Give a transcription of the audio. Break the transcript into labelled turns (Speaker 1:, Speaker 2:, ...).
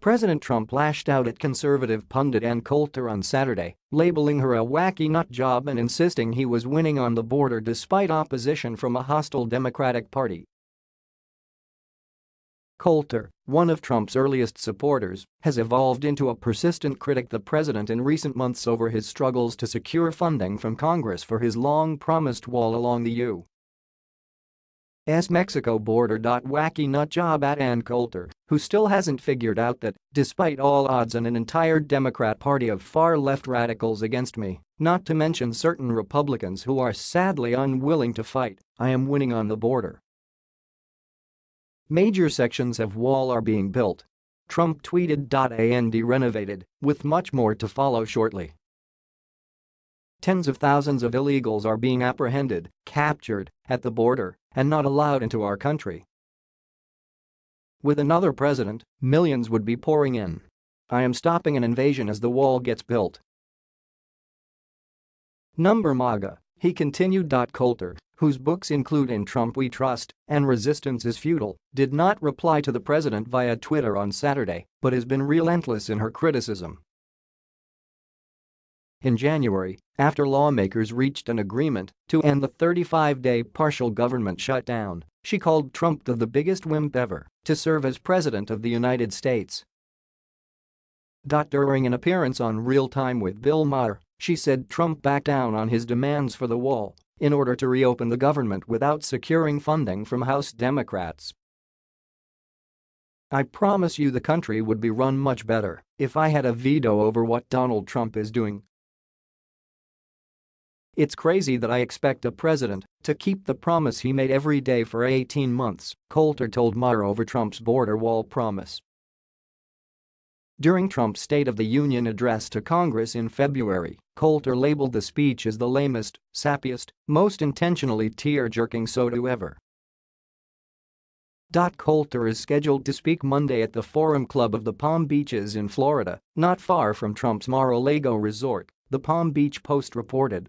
Speaker 1: President Trump lashed out at conservative pundit Ann Coulter on Saturday, labeling her a wacky nut job and insisting he was winning on the border despite opposition from a hostile Democratic Party. Coulter, one of Trump's earliest supporters, has evolved into a persistent critic the president in recent months over his struggles to secure funding from Congress for his long-promised wall along the U. S. Mexico border. Wacky nut job at Ann Coulter, who still hasn't figured out that, despite all odds and an entire Democrat party of far-left radicals against me, not to mention certain Republicans who are sadly unwilling to fight, I am winning on the border. Major sections of wall are being built. Trump tweeted. And renovated, with much more to follow shortly. Tens of thousands of illegals are being apprehended, captured, at the border, and not allowed into our country. With another president, millions would be pouring in. I am stopping an invasion as the wall gets built. Number MAGA, he continued. Dot Coulter, whose books include In Trump We Trust and Resistance is Futile, did not reply to the president via Twitter on Saturday but has been relentless in her criticism. In January, after lawmakers reached an agreement to end the 35-day partial government shutdown, she called Trump the, the biggest wimp ever to serve as President of the United States. During an appearance on Real Time with Bill Maher, she said Trump backed down on his demands for the wall in order to reopen the government without securing funding from House Democrats. I promise you the country would be run much better if I had a veto over what Donald Trump is doing it's crazy that I expect a president to keep the promise he made every day for 18 months, Coulter told Maher over Trump's border wall promise. During Trump's State of the Union address to Congress in February, Coulter labeled the speech as the lamest, sappiest, most intentionally tear-jerking SOTU ever. Dot Coulter is scheduled to speak Monday at the Forum Club of the Palm Beaches in Florida, not far from Trump's Mar-a-Lago resort, the Palm Beach Post reported.